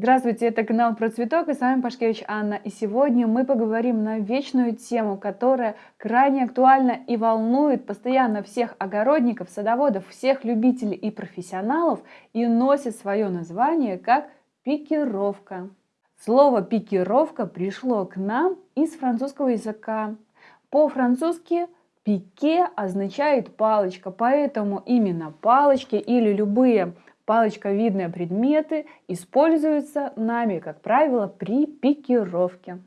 Здравствуйте, это канал про цветок и с вами Пашкевич Анна. И сегодня мы поговорим на вечную тему, которая крайне актуальна и волнует постоянно всех огородников, садоводов, всех любителей и профессионалов и носит свое название как пикировка. Слово пикировка пришло к нам из французского языка. По-французски пике означает палочка, поэтому именно палочки или любые Палочковидные предметы используются нами, как правило, при пикировке.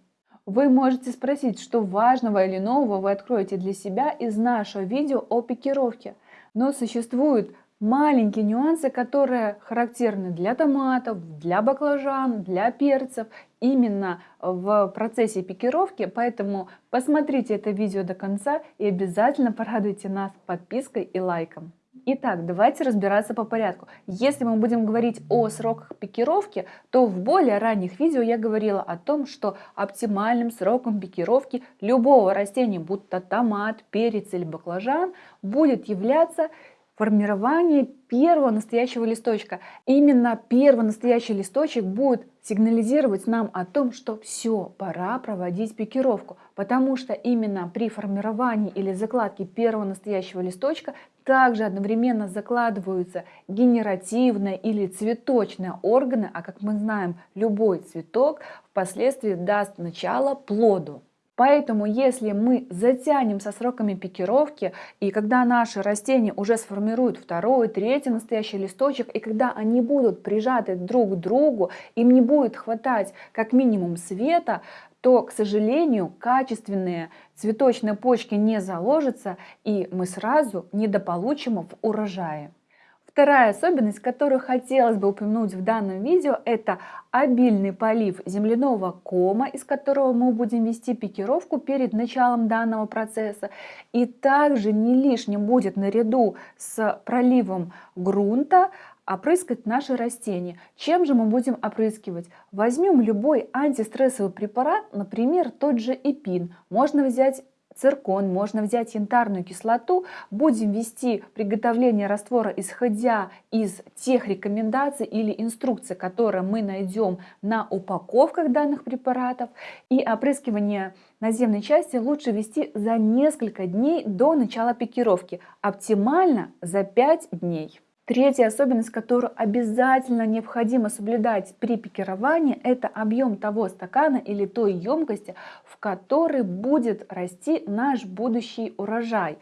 Вы можете спросить, что важного или нового вы откроете для себя из нашего видео о пикировке. Но существуют маленькие нюансы, которые характерны для томатов, для баклажан, для перцев, именно в процессе пикировки. Поэтому посмотрите это видео до конца и обязательно порадуйте нас подпиской и лайком. Итак, давайте разбираться по порядку. Если мы будем говорить о сроках пикировки, то в более ранних видео я говорила о том, что оптимальным сроком пикировки любого растения, будь то томат, перец или баклажан, будет являться формирование первого настоящего листочка. Именно первый настоящий листочек будет сигнализировать нам о том, что все, пора проводить пикировку, потому что именно при формировании или закладке первого настоящего листочка также одновременно закладываются генеративные или цветочные органы, а как мы знаем, любой цветок впоследствии даст начало плоду. Поэтому, если мы затянем со сроками пикировки, и когда наши растения уже сформируют второй, третий настоящий листочек, и когда они будут прижаты друг к другу, им не будет хватать как минимум света, то, к сожалению, качественные цветочные почки не заложатся, и мы сразу недополучим в урожае. Вторая особенность, которую хотелось бы упомянуть в данном видео, это обильный полив земляного кома, из которого мы будем вести пикировку перед началом данного процесса. И также не лишним будет наряду с проливом грунта опрыскать наши растения. Чем же мы будем опрыскивать? Возьмем любой антистрессовый препарат, например, тот же эпин. Можно взять циркон, можно взять янтарную кислоту. Будем вести приготовление раствора, исходя из тех рекомендаций или инструкций, которые мы найдем на упаковках данных препаратов. И опрыскивание наземной части лучше вести за несколько дней до начала пикировки. Оптимально за 5 дней. Третья особенность, которую обязательно необходимо соблюдать при пикировании, это объем того стакана или той емкости, в которой будет расти наш будущий урожай.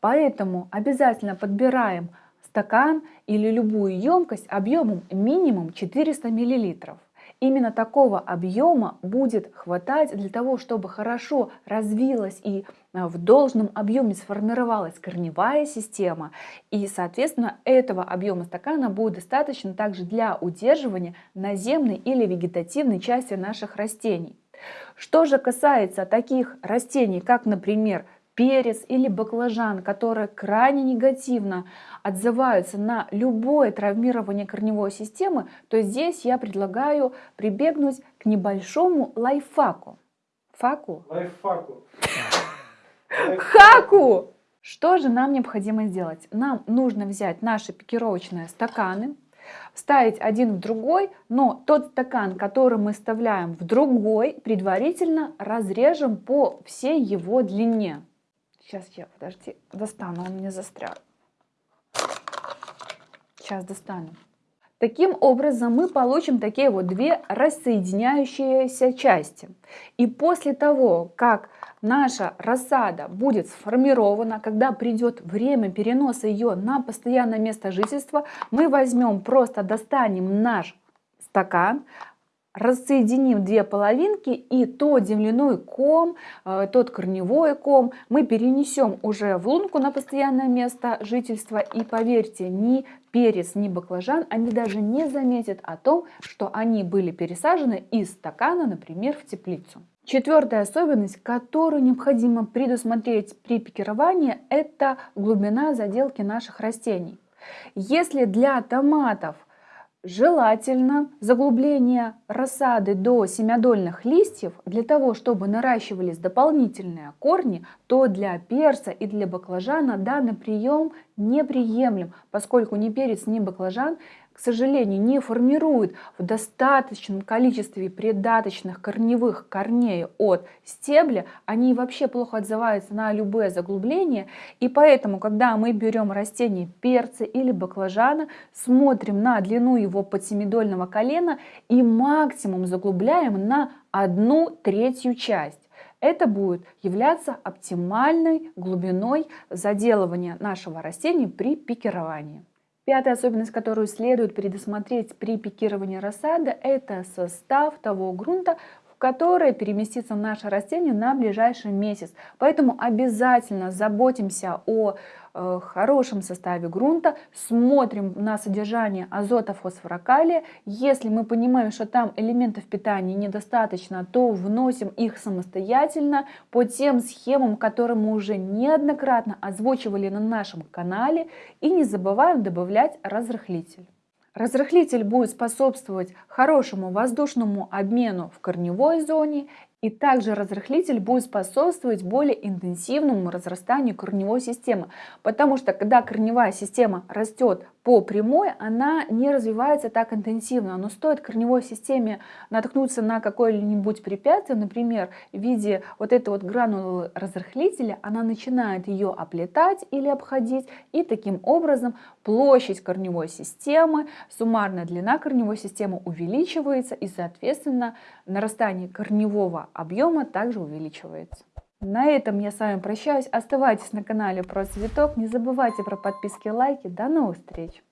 Поэтому обязательно подбираем стакан или любую емкость объемом минимум 400 миллилитров. Именно такого объема будет хватать для того, чтобы хорошо развилась и а, в должном объеме сформировалась корневая система. И, соответственно, этого объема стакана будет достаточно также для удерживания наземной или вегетативной части наших растений. Что же касается таких растений, как, например, перец или баклажан, которые крайне негативно отзываются на любое травмирование корневой системы, то здесь я предлагаю прибегнуть к небольшому лайфхаку. Факу? Лайфхаку. Хаку! Что же нам необходимо сделать? Нам нужно взять наши пикировочные стаканы, вставить один в другой, но тот стакан, который мы вставляем в другой, предварительно разрежем по всей его длине. Сейчас я, подожди, достану, он мне застрял. Сейчас достану. Таким образом мы получим такие вот две рассоединяющиеся части. И после того, как наша рассада будет сформирована, когда придет время переноса ее на постоянное место жительства, мы возьмем, просто достанем наш стакан, рассоединим две половинки и тот земляной ком, э, тот корневой ком мы перенесем уже в лунку на постоянное место жительства. И поверьте, ни перец, ни баклажан, они даже не заметят о том, что они были пересажены из стакана, например, в теплицу. Четвертая особенность, которую необходимо предусмотреть при пикировании, это глубина заделки наших растений. Если для томатов – Желательно заглубление рассады до семядольных листьев. Для того, чтобы наращивались дополнительные корни, то для перца и для баклажана данный прием неприемлем, поскольку ни перец, ни баклажан, к сожалению, не формирует в достаточном количестве придаточных корневых корней от стебля, они вообще плохо отзываются на любые заглубления. И поэтому, когда мы берем растение перца или баклажана, смотрим на длину его подсемидольного колена и максимум заглубляем на одну третью часть. Это будет являться оптимальной глубиной заделывания нашего растения при пикировании. Пятая особенность, которую следует предусмотреть при пикировании рассады, это состав того грунта, в который переместится наше растение на ближайший месяц. Поэтому обязательно заботимся о Э, хорошем составе грунта, смотрим на содержание азота, фосфора, калия. Если мы понимаем, что там элементов питания недостаточно, то вносим их самостоятельно по тем схемам, которые мы уже неоднократно озвучивали на нашем канале. И не забываем добавлять разрыхлитель. Разрыхлитель будет способствовать хорошему воздушному обмену в корневой зоне и также разрыхлитель будет способствовать более интенсивному разрастанию корневой системы, потому что когда корневая система растет по прямой, она не развивается так интенсивно. Но стоит корневой системе наткнуться на какое-нибудь препятствие, например, в виде вот этой вот гранулы разрыхлителя, она начинает ее оплетать или обходить, и таким образом площадь корневой системы, суммарная длина корневой системы увеличивается, и, соответственно, нарастание корневого объема также увеличивается. На этом я с вами прощаюсь. Оставайтесь на канале про цветок. Не забывайте про подписки и лайки. До новых встреч!